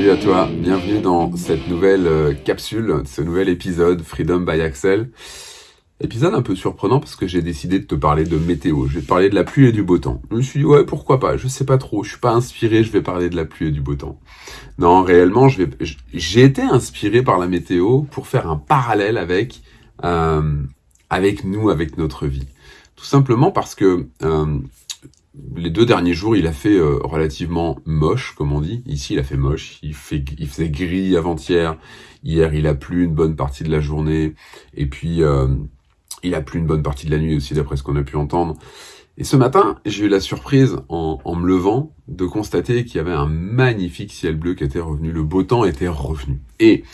Salut à toi, bienvenue dans cette nouvelle euh, capsule, ce nouvel épisode Freedom by Axel. Épisode un peu surprenant parce que j'ai décidé de te parler de météo. Je vais te parler de la pluie et du beau temps. Je me suis dit ouais pourquoi pas, je sais pas trop, je suis pas inspiré, je vais parler de la pluie et du beau temps. Non réellement je vais, j'ai été inspiré par la météo pour faire un parallèle avec euh, avec nous, avec notre vie. Tout simplement parce que euh, les deux derniers jours, il a fait euh, relativement moche, comme on dit. Ici, il a fait moche. Il, fait, il faisait gris avant-hier. Hier, il a plu une bonne partie de la journée. Et puis, euh, il a plu une bonne partie de la nuit aussi, d'après ce qu'on a pu entendre. Et ce matin, j'ai eu la surprise, en, en me levant, de constater qu'il y avait un magnifique ciel bleu qui était revenu. Le beau temps était revenu. Et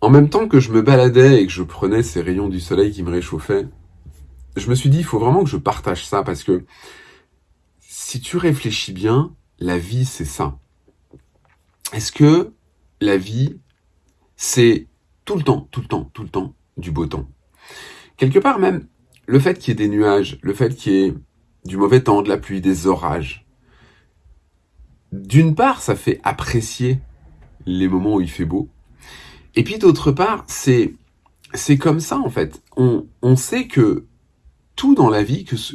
en même temps que je me baladais et que je prenais ces rayons du soleil qui me réchauffaient, je me suis dit, il faut vraiment que je partage ça parce que si tu réfléchis bien, la vie, c'est ça. Est-ce que la vie, c'est tout le temps, tout le temps, tout le temps du beau temps? Quelque part même, le fait qu'il y ait des nuages, le fait qu'il y ait du mauvais temps, de la pluie, des orages, d'une part, ça fait apprécier les moments où il fait beau. Et puis d'autre part, c'est comme ça en fait. On, on sait que tout dans la vie, que, ce,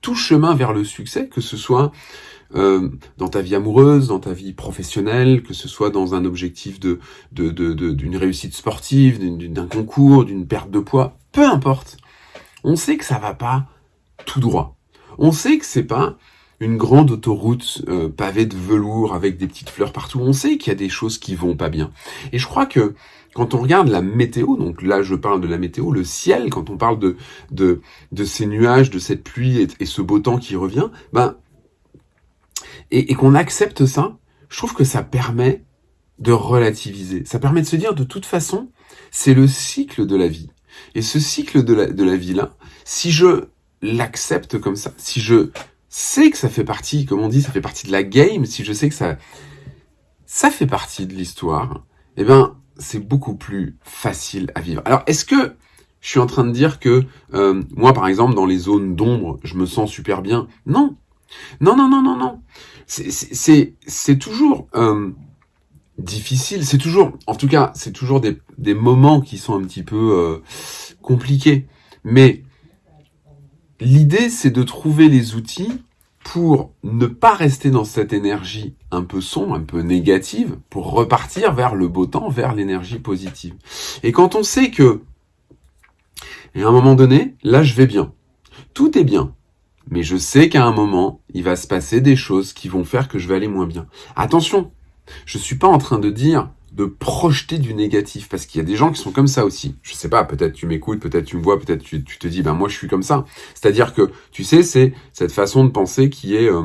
tout chemin vers le succès, que ce soit euh, dans ta vie amoureuse, dans ta vie professionnelle, que ce soit dans un objectif de d'une réussite sportive, d'un concours, d'une perte de poids, peu importe. On sait que ça va pas tout droit. On sait que c'est pas une grande autoroute euh, pavée de velours avec des petites fleurs partout. On sait qu'il y a des choses qui vont pas bien. Et je crois que quand on regarde la météo, donc là je parle de la météo, le ciel, quand on parle de, de, de ces nuages, de cette pluie et, ce beau temps qui revient, ben, et, et qu'on accepte ça, je trouve que ça permet de relativiser. Ça permet de se dire de toute façon, c'est le cycle de la vie. Et ce cycle de la, de la vie-là, si je l'accepte comme ça, si je sais que ça fait partie, comme on dit, ça fait partie de la game, si je sais que ça, ça fait partie de l'histoire, eh ben, c'est beaucoup plus facile à vivre. Alors, est-ce que je suis en train de dire que euh, moi, par exemple, dans les zones d'ombre, je me sens super bien? Non. Non, non, non, non, non. C'est toujours euh, difficile. C'est toujours, en tout cas, c'est toujours des, des, moments qui sont un petit peu euh, compliqués. Mais l'idée, c'est de trouver les outils pour ne pas rester dans cette énergie un peu sombre, un peu négative, pour repartir vers le beau temps, vers l'énergie positive. Et quand on sait que, à un moment donné, là je vais bien, tout est bien, mais je sais qu'à un moment, il va se passer des choses qui vont faire que je vais aller moins bien. Attention, je suis pas en train de dire de projeter du négatif parce qu'il y a des gens qui sont comme ça aussi. Je sais pas, peut-être tu m'écoutes, peut-être tu me vois, peut-être tu, te dis ben moi je suis comme ça. C'est-à-dire que tu sais c'est cette façon de penser qui est euh,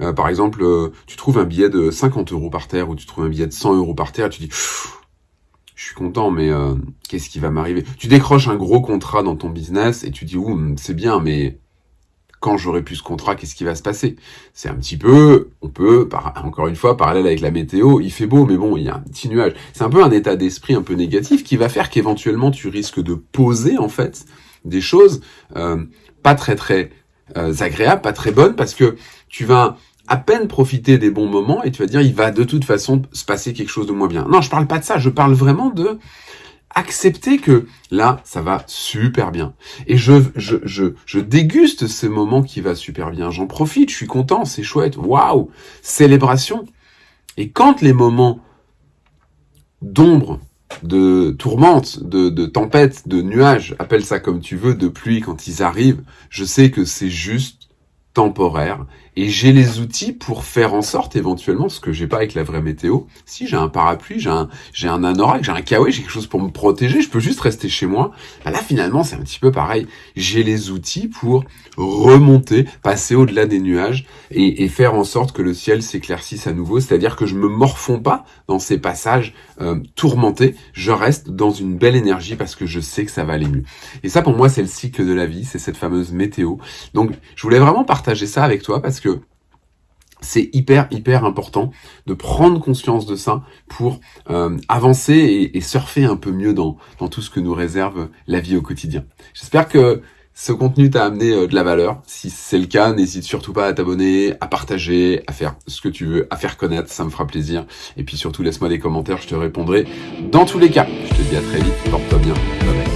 euh, par exemple euh, tu trouves un billet de 50 euros par terre ou tu trouves un billet de 100 euros par terre et tu dis je suis content mais qu'est-ce qui va m'arriver? Tu décroches un gros contrat dans ton business et tu dis ouh c'est bien mais quand j'aurai plus ce contrat, qu'est-ce qui va se passer? C'est un petit peu, on peut, encore une fois, parallèle avec la météo, il fait beau, mais bon, il y a un petit nuage. C'est un peu un état d'esprit un peu négatif qui va faire qu'éventuellement tu risques de poser en fait des choses euh, pas très très euh, agréables, pas très bonnes, parce que tu vas à peine profiter des bons moments et tu vas dire il va de toute façon se passer quelque chose de moins bien. Non, je parle pas de ça, je parle vraiment de accepter que là, ça va super bien. Et je, déguste ce moment qui va super bien. J'en profite, je suis content, c'est chouette. Waouh Célébration. Et quand les moments d'ombre, de tourmente, de, de tempête, de nuages, appelle ça comme tu veux, de pluie, quand ils arrivent, je sais que c'est juste temporaire et j'ai les outils pour faire en sorte éventuellement, ce que j'ai pas avec la vraie météo, si j'ai un parapluie, j'ai un, j'ai un anorak, j'ai un kawaii, j'ai quelque chose pour me protéger, je peux juste rester chez moi. Bah là finalement c'est un petit peu pareil. J'ai les outils pour remonter, passer au-delà des nuages et, et, faire en sorte que le ciel s'éclaircisse à nouveau. C'est-à-dire que je me morfonds pas dans ces passages euh, tourmentés, je reste dans une belle énergie parce que je sais que ça va aller mieux. Et ça pour moi c'est le cycle de la vie, c'est cette fameuse météo. Donc je voulais vraiment partager ça avec toi parce que c'est hyper hyper important de prendre conscience de ça pour euh, avancer et, surfer un peu mieux dans, dans tout ce que nous réserve la vie au quotidien. J'espère que ce contenu t'a amené euh, de la valeur. Si c'est le cas, n'hésite surtout pas à t'abonner, à partager, à faire ce que tu veux, à faire connaître, ça me fera plaisir. Et puis surtout, laisse-moi des commentaires, je te répondrai dans tous les cas. Je te dis à très vite, porte-toi bien, bye bye.